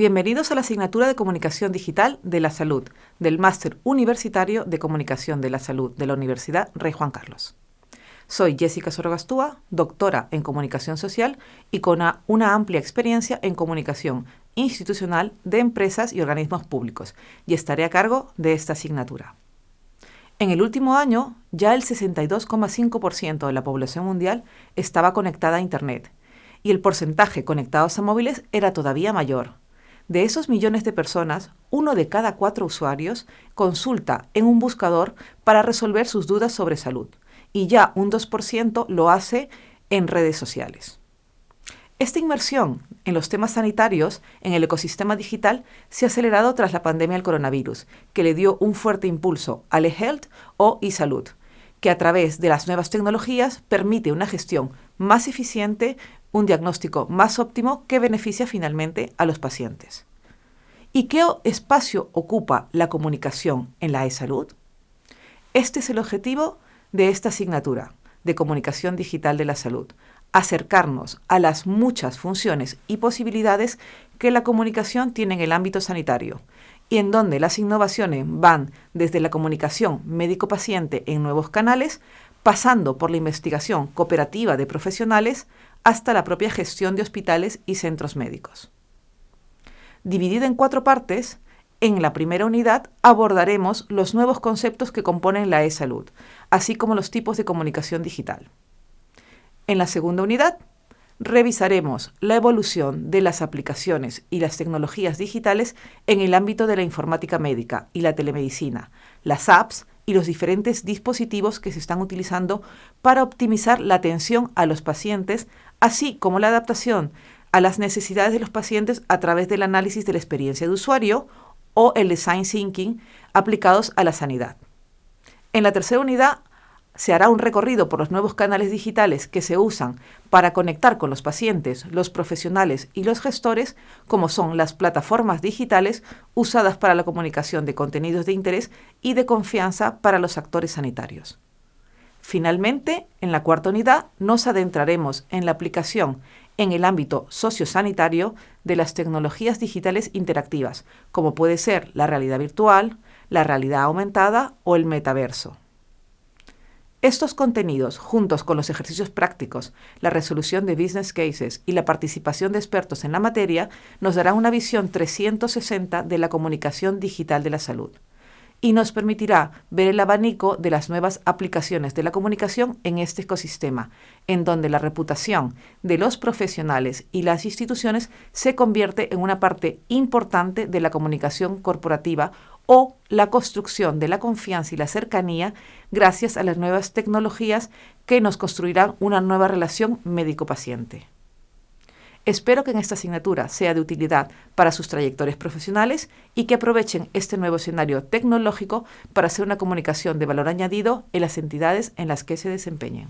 Bienvenidos a la asignatura de Comunicación Digital de la Salud del Máster Universitario de Comunicación de la Salud de la Universidad Rey Juan Carlos. Soy Jessica Sorogastúa, doctora en Comunicación Social y con una, amplia experiencia en comunicación institucional de empresas y organismos públicos, y estaré a cargo de esta asignatura. En el último año, ya el 62,5% de la población mundial estaba conectada a Internet, y el porcentaje conectados a móviles era todavía mayor, de esos millones de personas, uno de cada cuatro usuarios consulta en un buscador para resolver sus dudas sobre salud y ya un 2% lo hace en redes sociales. Esta inmersión en los temas sanitarios en el ecosistema digital se ha acelerado tras la pandemia del coronavirus, que le dio un fuerte impulso al eHealth o eSalud, que a través de las nuevas tecnologías permite una gestión más eficiente, un diagnóstico más óptimo que beneficia finalmente a los pacientes. ¿Y qué espacio ocupa la comunicación en la e-salud? Este es el objetivo de esta asignatura de comunicación digital de la salud, acercarnos a las muchas funciones y posibilidades que la comunicación tiene en el ámbito sanitario y en donde las innovaciones van desde la comunicación médico-paciente en nuevos canales, pasando por la investigación cooperativa de profesionales hasta la propia gestión de hospitales y centros médicos. Dividida en cuatro partes, en la primera unidad abordaremos los nuevos conceptos que componen la e-salud, así como los tipos de comunicación digital. En la segunda unidad, revisaremos la evolución de las aplicaciones y las tecnologías digitales en el ámbito de la informática médica y la telemedicina, las apps y los diferentes dispositivos que se están utilizando para optimizar la atención a los pacientes, así como la adaptación a las necesidades de los pacientes a través del análisis de la experiencia de usuario o el design thinking aplicados a la sanidad. En la tercera unidad se hará un recorrido por los nuevos canales digitales que se usan para conectar con los pacientes, los profesionales y los gestores, como son las plataformas digitales usadas para la comunicación de contenidos de interés y de confianza para los actores sanitarios. Finalmente, en la cuarta unidad nos adentraremos en la aplicación en el ámbito sociosanitario de las tecnologías digitales interactivas, como puede ser la realidad virtual, la realidad aumentada o el metaverso. Estos contenidos, juntos con los ejercicios prácticos, la resolución de business cases y la participación de expertos en la materia, nos darán una visión 360 de la comunicación digital de la salud y nos permitirá ver el abanico de las nuevas aplicaciones de la comunicación en este ecosistema, en donde la reputación de los profesionales y las instituciones se convierte en una parte importante de la comunicación corporativa o la construcción de la confianza y la cercanía gracias a las nuevas tecnologías que nos construirán una nueva relación médico-paciente. Espero que en esta asignatura sea de utilidad para sus trayectorias profesionales y que aprovechen este nuevo escenario tecnológico para hacer una comunicación de valor añadido en las entidades en las que se desempeñen.